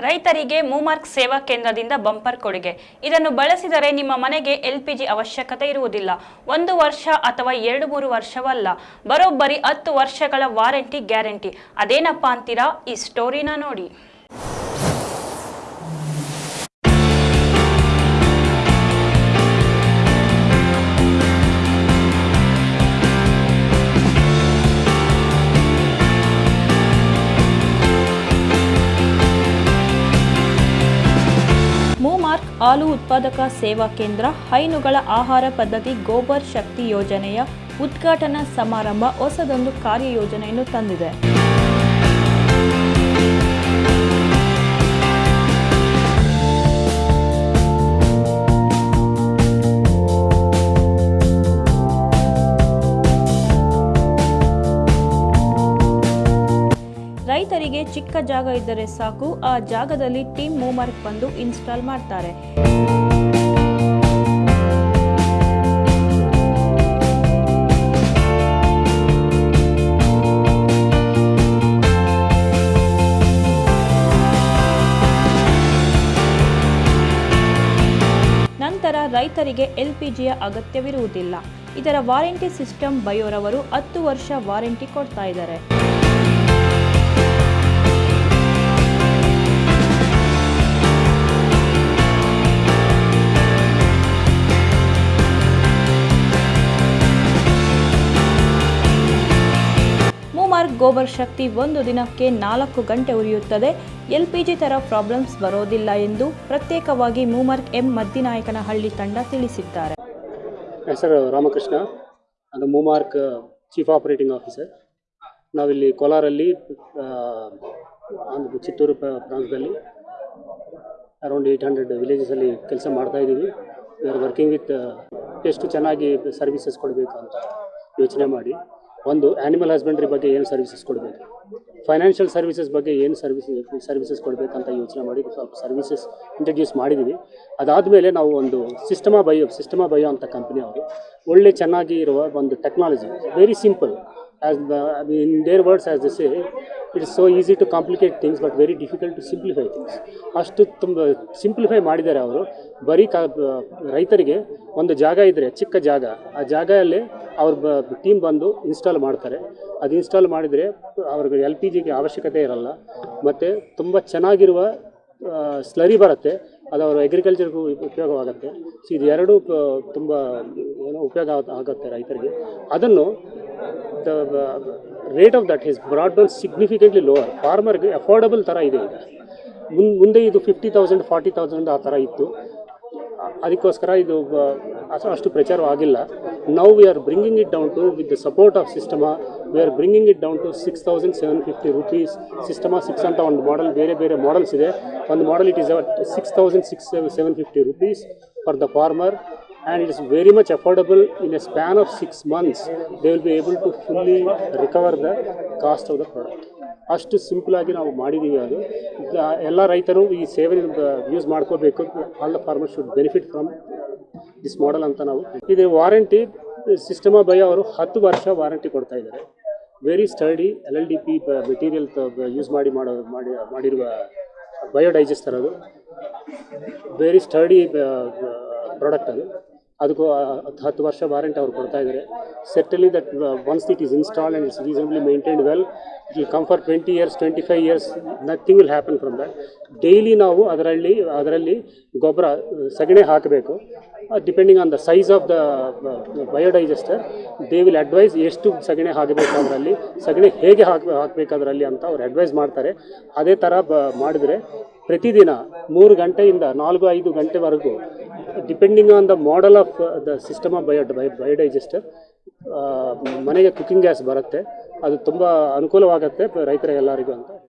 ರೈತರಿಗೆ ಮೂಮಾರ್ಕ್ ಸೇವಾ ಕೇಂದ್ರದಿಂದ ಬಂಪರ್ ಕೊಡುಗೆ. ಇದನ್ನು ಬಳಸಿದರೆ ನಿಮ್ಮ ಮನೆಗೆ ಎಲ್ಪಿಜಿ ಅವಶ್ಯಕತೆ ಇರುವುದಿಲ್ಲ. ಒಂದು ವರ್ಷ ಅಥವಾ ಎರಡು ಮೂರು ವರ್ಷವಲ್ಲ. ಬರೋಬ್ಬರಿ ಹತ್ತು ವರ್ಷಗಳ ವಾರಂಟಿ ಗ್ಯಾರಂಟಿ. ಅದೇನಪ್ಪ ಅಂತೀರಾ? ಈ ಸ್ಟೋರಿನ ನೋಡಿ. ಹಾಲು ಉತ್ಪಾದಕ ಸೇವಾ ಕೇಂದ್ರ ಹೈನುಗಳ ಆಹಾರ ಪದ್ಧತಿ ಗೋಬರ್ ಶಕ್ತಿ ಯೋಜನೆಯ ಉದ್ಘಾಟನಾ ಸಮಾರಂಭ ಹೊಸದೊಂದು ಕಾರ್ಯಯೋಜನೆಯನ್ನು ತಂದಿದೆ. ಚಿಕ್ಕ ಜಾಗ ಇದ್ದರೆ ಸಾಕು. ಆ ಜಾಗದಲ್ಲಿ ಟೀಮ್ ಮೂಮರ್ಕ್ ಬಂದು ಇನ್ಸ್ಟಾಲ್ ಮಾಡ್ತಾರೆ. ನಂತರ ರೈತರಿಗೆ ಎಲ್ಪಿಜಿಯ ಅಗತ್ಯವಿರುವುದಿಲ್ಲ. ಇದರ ವಾರಂಟಿ ಸಿಸ್ಟಮ್ ಬಯೋರವರು ಹತ್ತು ವರ್ಷ ವಾರಂಟಿ ಕೊಡ್ತಾ ಇದ್ದಾರೆ. ಮೂಮಾರ್ಕ್ ಗೋಬರ್ ಶಕ್ತಿ ಒಂದು ದಿನಕ್ಕೆ ನಾಲ್ಕು ಗಂಟೆ ಉರಿಯುತ್ತದೆ. ಎಲ್ಪಿಜಿ ಥರ ಪ್ರಾಬ್ಲಮ್ಸ್ ಬರೋದಿಲ್ಲ ಎಂದು ಪ್ರತ್ಯೇಕವಾಗಿ ಮೂಮಾರ್ಕ್ ಎಂ ಮದ್ದಿನಾಯಕನಹಳ್ಳಿ ತಂಡ ತಿಳಿಸಿದ್ದಾರೆ. ಹೆಸರು ರಾಮಕೃಷ್ಣ. ಅದು ಮೂಮಾರ್ಕ್ ಚೀಫ್ ಆಪರೇಟಿಂಗ್ ಆಫೀಸರ್. ನಾವಿಲ್ಲಿ ಕೋಲಾರಲ್ಲಿ ಚಿತ್ತೂರು ಪ್ರ- ಪ್ರಾಂತದಲ್ಲಿ ಅರೌಂಡ್ ಏಯ್ಟ್ ಹಂಡ್ರೆಡ್ ವಿಲೇಜಸಲ್ಲಿ ಕೆಲಸ ಮಾಡ್ತಾ ಇದ್ದೀವಿ. ವಿ ವರ್ಕಿಂಗ್ ವಿತ್ ಎಷ್ಟು ಚೆನ್ನಾಗಿ ಸರ್ವಿಸಸ್ ಕೊಡಬೇಕು ಅಂತ ಯೋಚನೆ ಮಾಡಿ. ಒಂದು ಆ್ಯನಿಮಲ್ ಹಸ್ಬೆಂಡ್ರಿ ಬಗ್ಗೆ ಏನು ಸರ್ವಿಸಸ್ ಕೊಡಬೇಕು? ಫೈನಾನ್ಷಿಯಲ್ ಸರ್ವಿಸಸ್ ಬಗ್ಗೆ ಏನು ಸರ್ವಿಸ್ ಸರ್ವಿಸಸ್ ಕೊಡಬೇಕಂತ ಯೋಚನೆ ಮಾಡಿ ಸ್ವಲ್ಪ ಸರ್ವಿಸಸ್ ಇಂಟ್ರಡ್ಯೂಸ್ ಮಾಡಿದ್ದೀವಿ ಅದಾದಮೇಲೆ ನಾವು ಒಂದು ಸಿಸ್ಟಮಾ ಬಯೋ ಸಿಸ್ಟಮಾ ಬಯೋ ಅಂತ ಕಂಪ್ನಿ ಅವರು. ಒಳ್ಳೆ ಚೆನ್ನಾಗಿ ಇರುವ ಒಂದು technology very simple as mean, in their words as the say, it is so easy to complicate things but very difficult to simplify things. ಅಷ್ಟು ತುಂಬ ಸಿಂಪ್ಲಿಫೈ ಮಾಡಿದ್ದಾರೆ ಅವರು. ಬರೀ ಕಾ ರೈತರಿಗೆ ಒಂದು ಜಾಗ ಇದ್ದರೆ ಚಿಕ್ಕ ಜಾಗ ಆ ಜಾಗದಲ್ಲಿ ಅವ್ರ ಬ ಟೀಮ್ ಬಂದು ಇನ್ಸ್ಟಾಲ್ ಮಾಡ್ತಾರೆ. ಅದು ಇನ್ಸ್ಟಾಲ್ ಮಾಡಿದರೆ ಅವ್ರಿಗೆ ಎಲ್ ಪಿ ಜಿಗೆ ಅವಶ್ಯಕತೆ ಇರಲ್ಲ. ಮತ್ತು ತುಂಬ ಚೆನ್ನಾಗಿರುವ ಸ್ಲರಿ ಬರುತ್ತೆ. ಅದು ಅವರು ಅಗ್ರಿಕಲ್ಚರ್ಗೂ ಉಪಯೋಗವಾಗುತ್ತೆ. ಸೊ ಇದು ಎರಡು ತುಂಬ ಏನೋ ಉಪಯೋಗ ಆಗ- ಆಗುತ್ತೆ ರೈತರಿಗೆ. ಅದನ್ನು the rate of that is broad significantly lower ಫಾರ್ಮರ್ಗೆ affordable ಥರ ಇದೆ ಈಗ. ಮುಂದೆ ಇದು ಫಿಫ್ಟಿ ತೌಸಂಡ್ ಫಾರ್ಟಿ ತೌಸಂಡ್ ಆ ಥರ ಇತ್ತು. ಅದಕ್ಕೋಸ್ಕರ ಇದು ಅಷ್ಟು- ಪ್ರಚಾರವಾಗಿಲ್ಲ now we are bringing it down to with the support of Sistema we are bringing it down to six thousand seven fifty rupees Sistema six ಅಂತ ಒಂದು ಮಾಡೆಲ್ ಬೇರೆ ಬೇರೆ ಮಾಡೆಲ್ಸ್ ಇದೆ. ಒಂದು model it is six thousand six seven fifty rupees for the farmer and it is very much affordable. In a span of six months, they will be able to fully recover the cost of the product. ಅಷ್ಟು ಸಿಂಪಲಾಗಿ ನಾವು ಮಾಡಿದ್ದೀವಿ ಅದು. The- ಎಲ್ಲ ರೈತರು ಈ ಸೇವೆ use ಮಾಡ್ಕೋಬೇಕು. All the farmer should benefit from this model ಅಂತ ನಾವು ಇದು ವಾರಂಟಿ ಸಿಸ್ಟಮ ಬೈ ಅವರು ಹತ್ತು ವರ್ಷ ವಾರಂಟಿ ಕೊಡ್ತಾ ಇದ್ದಾರೆ. Very sturdy L L D P material use ಮಾಡಿ ಮಾಡೋ, ಮಾಡಿ, ಮಾಡಿರುವ ಬಯೋಡೈಜೆಸ್ಟರ್ ಅದು. ವೆರಿ ಸ್ಟಡಿ ಪ್ರಾಡಕ್ಟ್ ಅದು. ಅದಕ್ಕೂ ಹತ್ತು ಹತ್ತು ವರ್ಷ ವಾರಂಟಿ ಅವ್ರು ಕೊಡ್ತಾ ಇದ್ದಾರೆ certainly that once it is install and it's reasonably maintained well it will come for twenty years twenty five years nothing will happen from that daily ನಾವು ಅದರಲ್ಲಿ ಅದರಲ್ಲಿ ಗೊಬ್ಬರ ಸಗಣಿ ಹಾಕಬೇಕು. Depending on the size of the biodigester they will advise ಎಷ್ಟು ಸಗಣಿ ಅದರಲ್ಲಿ ಸಗಣಿ ಹೇಗೆ ಹಾಕ ಹಾಕಬೇಕು ಅದರಲ್ಲಿ ಅಂತ ಅವ್ರು ಅಡ್ವೈಸ್ ಮಾಡ್ತಾರೆ. ಅದೇ ಥರ ಬ, ಮಾಡಿದರೆ ಪ್ರತಿದಿನ ಮೂರು ಗಂಟೆಯಿಂದ ನಾಲ್ಕು ಐದು ಗಂಟೆವರೆಗೂ depending on the model of the system of bio biodigester ಮನೆಗೆ ಕುಕ್ಕಿಂಗ್ ಗ್ಯಾಸ್ ಬರುತ್ತೆ. ಅದು ತುಂಬ ಅನುಕೂಲವಾಗುತ್ತೆ ರೈತರ ಎಲ್ಲರಿಗೂ ಅಂತ.